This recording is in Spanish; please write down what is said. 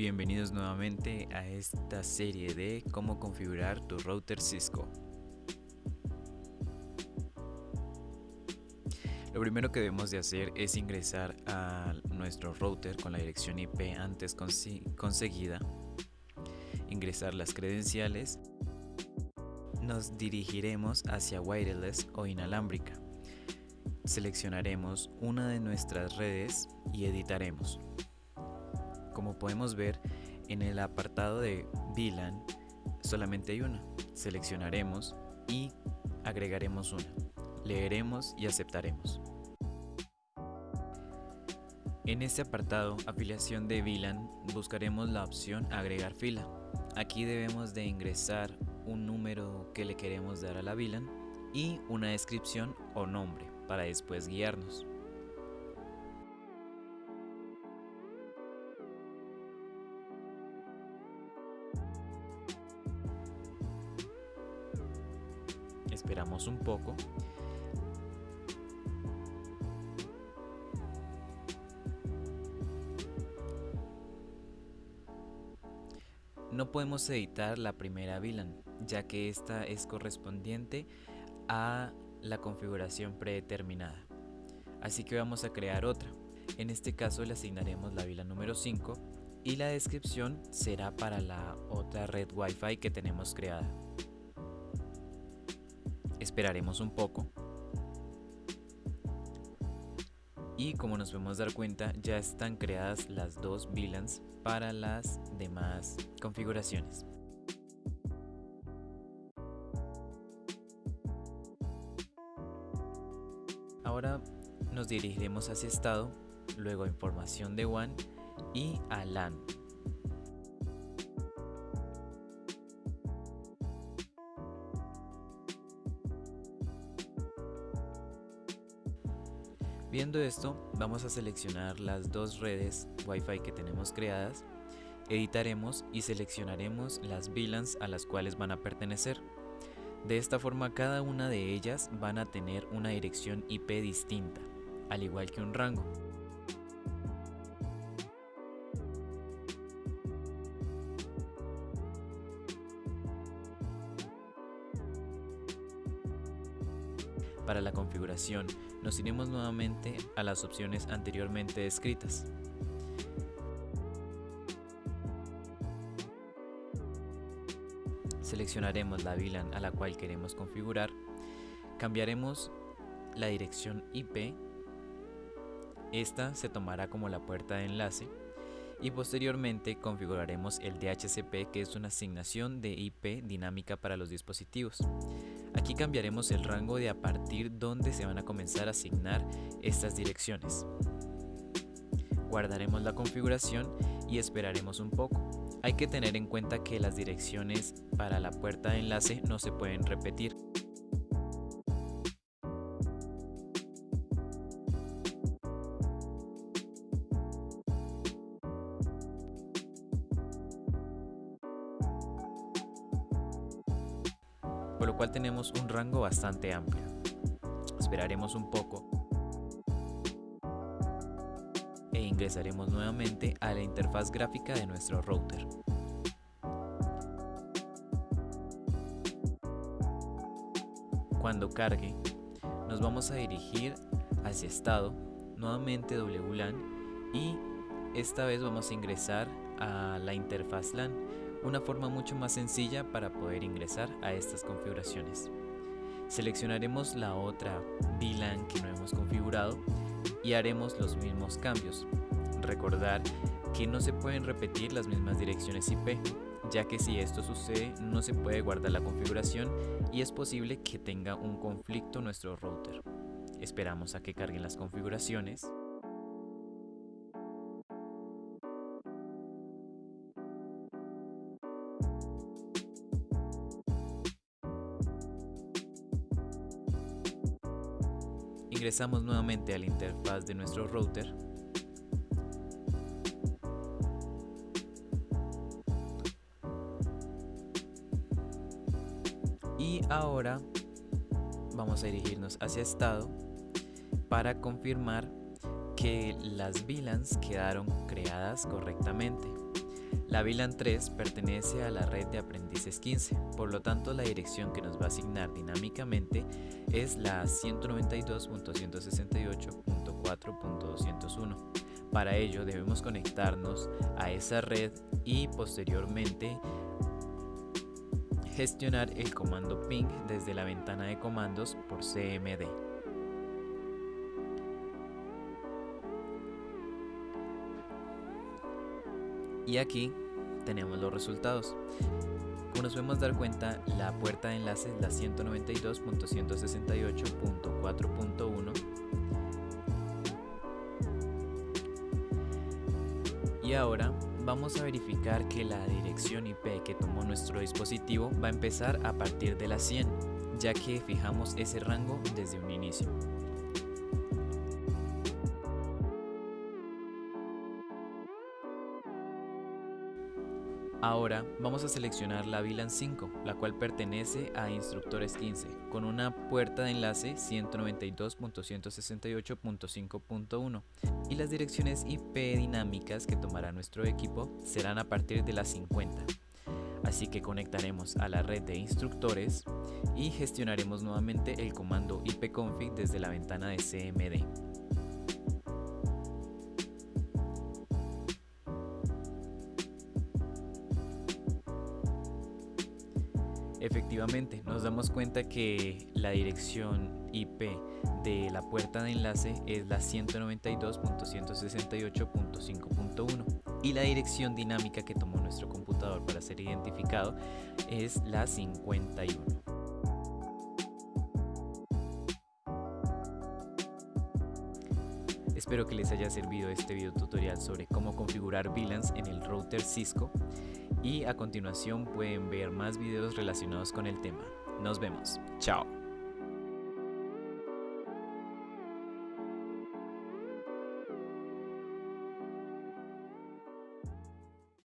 Bienvenidos nuevamente a esta serie de cómo configurar tu router Cisco. Lo primero que debemos de hacer es ingresar a nuestro router con la dirección IP antes conseguida, ingresar las credenciales, nos dirigiremos hacia wireless o inalámbrica. Seleccionaremos una de nuestras redes y editaremos. Como podemos ver en el apartado de VLAN solamente hay una. Seleccionaremos y agregaremos una. Leeremos y aceptaremos. En este apartado, afiliación de VLAN, buscaremos la opción agregar fila. Aquí debemos de ingresar un número que le queremos dar a la VLAN y una descripción o nombre para después guiarnos. Un poco. No podemos editar la primera VLAN, ya que esta es correspondiente a la configuración predeterminada. Así que vamos a crear otra. En este caso le asignaremos la VLAN número 5 y la descripción será para la otra red Wi-Fi que tenemos creada. Esperaremos un poco. Y como nos podemos dar cuenta, ya están creadas las dos VLANs para las demás configuraciones. Ahora nos dirigiremos hacia estado, luego a información de WAN y a LAN. Viendo esto, vamos a seleccionar las dos redes Wi-Fi que tenemos creadas, editaremos y seleccionaremos las VLANs a las cuales van a pertenecer. De esta forma cada una de ellas van a tener una dirección IP distinta, al igual que un rango. Para la configuración, nos iremos nuevamente a las opciones anteriormente descritas. Seleccionaremos la VLAN a la cual queremos configurar, cambiaremos la dirección IP, esta se tomará como la puerta de enlace y posteriormente configuraremos el DHCP que es una asignación de IP dinámica para los dispositivos. Aquí cambiaremos el rango de a partir donde se van a comenzar a asignar estas direcciones. Guardaremos la configuración y esperaremos un poco. Hay que tener en cuenta que las direcciones para la puerta de enlace no se pueden repetir. Por lo cual tenemos un rango bastante amplio. Esperaremos un poco e ingresaremos nuevamente a la interfaz gráfica de nuestro router. Cuando cargue, nos vamos a dirigir hacia estado, nuevamente WLAN y esta vez vamos a ingresar a la interfaz LAN una forma mucho más sencilla para poder ingresar a estas configuraciones. Seleccionaremos la otra VLAN que no hemos configurado y haremos los mismos cambios. Recordar que no se pueden repetir las mismas direcciones IP, ya que si esto sucede no se puede guardar la configuración y es posible que tenga un conflicto nuestro router. Esperamos a que carguen las configuraciones. Ingresamos nuevamente a la interfaz de nuestro router. Y ahora vamos a dirigirnos hacia estado para confirmar que las VLANs quedaron creadas correctamente. La VLAN 3 pertenece a la red de aprendices 15, por lo tanto la dirección que nos va a asignar dinámicamente es la 192.168.4.201. Para ello debemos conectarnos a esa red y posteriormente gestionar el comando ping desde la ventana de comandos por CMD. Y aquí tenemos los resultados. Como nos podemos dar cuenta, la puerta de enlace es la 192.168.4.1 y ahora vamos a verificar que la dirección IP que tomó nuestro dispositivo va a empezar a partir de la 100, ya que fijamos ese rango desde un inicio. Ahora vamos a seleccionar la VLAN 5, la cual pertenece a Instructores 15, con una puerta de enlace 192.168.5.1 y las direcciones IP dinámicas que tomará nuestro equipo serán a partir de las 50. Así que conectaremos a la red de instructores y gestionaremos nuevamente el comando ipconfig desde la ventana de CMD. Efectivamente, nos damos cuenta que la dirección IP de la puerta de enlace es la 192.168.5.1 y la dirección dinámica que tomó nuestro computador para ser identificado es la 51. Espero que les haya servido este video tutorial sobre cómo configurar VLANs en el router Cisco y a continuación pueden ver más videos relacionados con el tema. Nos vemos. Chao.